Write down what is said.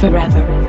forever.